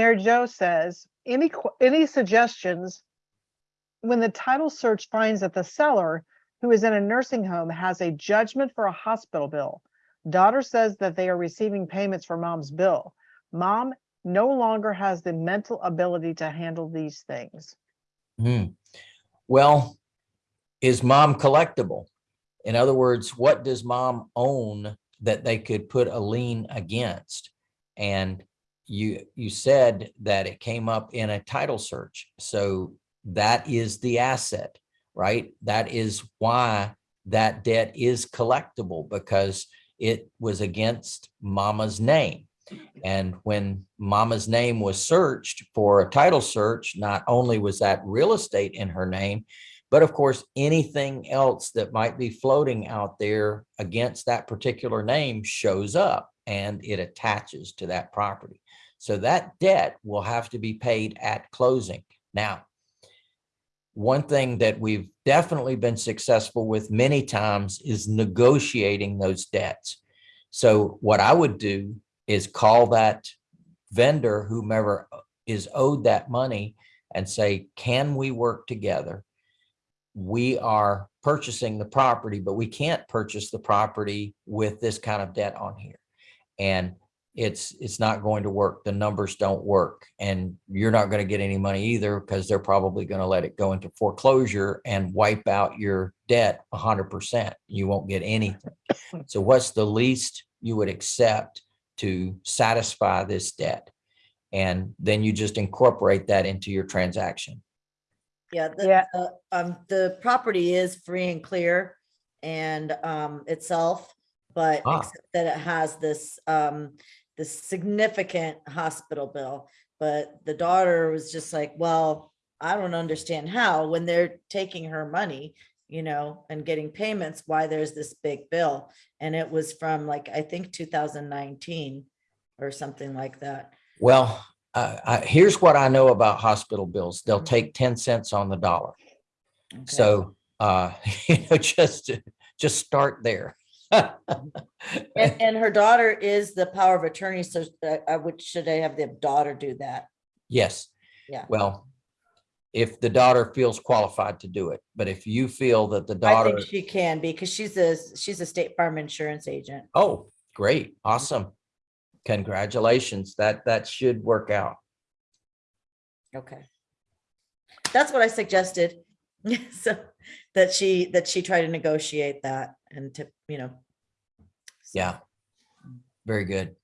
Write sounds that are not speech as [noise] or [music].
Mary Jo says, any, any suggestions? When the title search finds that the seller, who is in a nursing home, has a judgment for a hospital bill. Daughter says that they are receiving payments for mom's bill. Mom no longer has the mental ability to handle these things. Hmm. Well, is mom collectible? In other words, what does mom own that they could put a lien against? And you, you said that it came up in a title search. So that is the asset, right? That is why that debt is collectible because it was against mama's name. And when mama's name was searched for a title search, not only was that real estate in her name, but of course, anything else that might be floating out there against that particular name shows up and it attaches to that property. So that debt will have to be paid at closing. Now, one thing that we've definitely been successful with many times is negotiating those debts. So what I would do is call that vendor, whomever uh, is owed that money and say, can we work together? We are purchasing the property, but we can't purchase the property with this kind of debt on here. And it's, it's not going to work. The numbers don't work and you're not going to get any money either because they're probably going to let it go into foreclosure and wipe out your debt hundred percent. You won't get anything. So what's the least you would accept to satisfy this debt? And then you just incorporate that into your transaction. Yeah, the, Yeah. the, um, the property is free and clear and, um, itself, but Ah. except that it has this, um, this significant hospital bill. But the daughter was just like, well, I don't understand how, when they're taking her money, you know, and getting payments, why there's this big bill. And it was from like, I think two thousand nineteen or something like that. Well, uh, I, here's what I know about hospital bills. They'll Mhm. take 10 cents on the dollar. Okay. So, uh, [laughs] you know, just, just start there. And, [laughs] and her daughter is the power of attorney, so uh, I would, should I have the daughter do that? Yes. Yeah. Well, if the daughter feels qualified to do it, but if you feel that the I daughter, think she can because she's a, she's a state farm insurance agent. oh, great, awesome. Congratulations. That, that should work out. Okay. That's what I suggested. [laughs] So that she, that she tried to negotiate that and to, you know. Yeah. Very good.